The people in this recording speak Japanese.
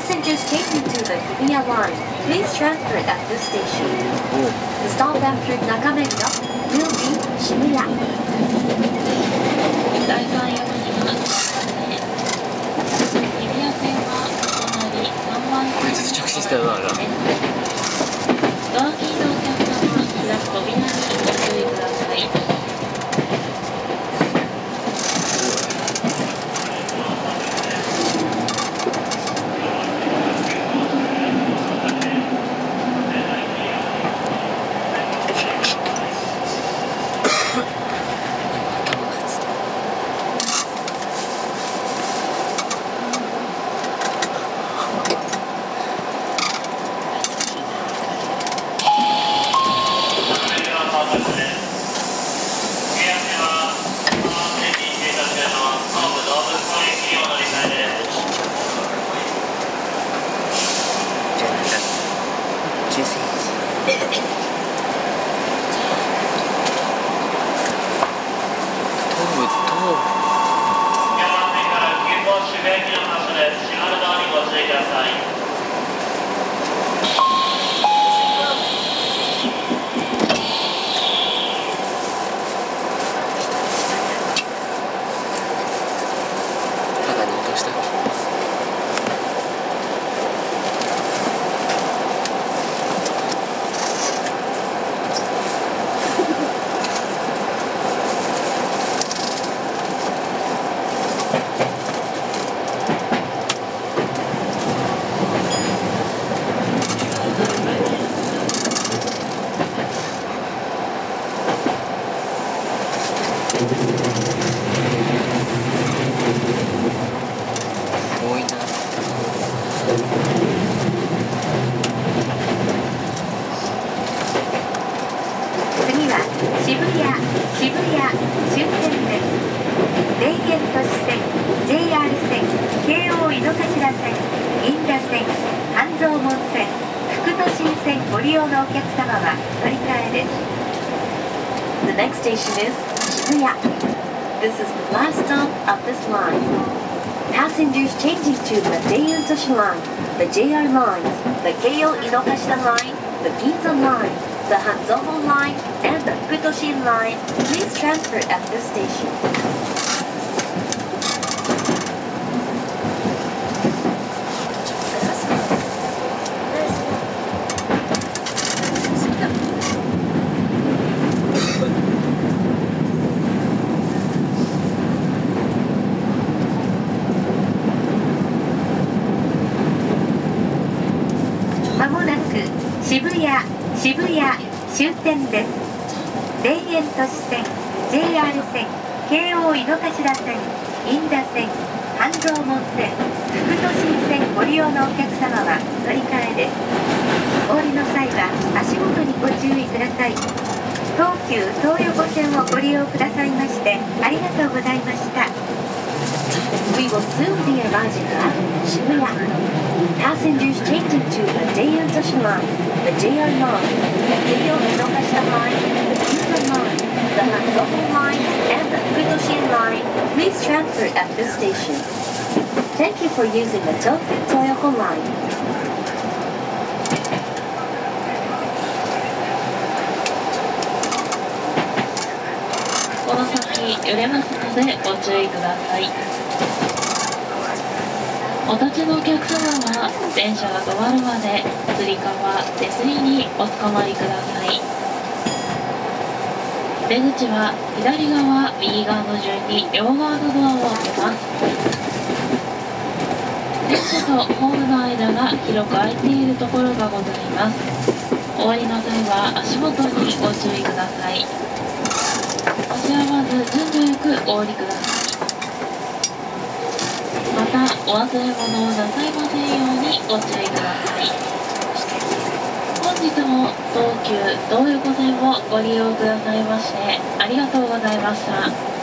Passengers taking to the Hibiya line, please transfer at this station. The stop after Nakamega will be Shibuya. 井の頭線銀座線半蔵門線副都心線ご利用のお客様は乗り換えです The next station is Shibuya This is the last stop of this line Passengers changing to the Daeun Toshi line, the JR line, the Keio Inokashita line, the Ginza line, the Hanzomon line, and the Futoshin line, please transfer at this station. まもなく渋谷渋谷終点です田園都市線 JR 線京王井の頭線銀座線半蔵門線副都心線ご利用のお客様は乗り換えですお降りの際は足元にご注意ください東急東横線をご利用くださいましてありがとうございました We will soon be arriving at Shibuya. Passengers changing to the Daeun Toshi line, the JR line, the Keio Inokashita line, the Ginza line, the Hanzomon line, and the Futoshin line. Please transfer at this station. Thank you for using the Tokyu Toyoko line. この先揺れますのでご注意ください お立ちのお客様は電車が止まるまでつり革手すりにおつかまりください。出口は左側右側の順に両側のドアを開けます。電車とホームの間が広く空いているところがございます。終わりの際は足元にご注意ください足はまず順序よくお降りくださいまたお忘れ物をなさいませんようにご注意ください。本日も東急東横線をご利用くださいましてありがとうございました。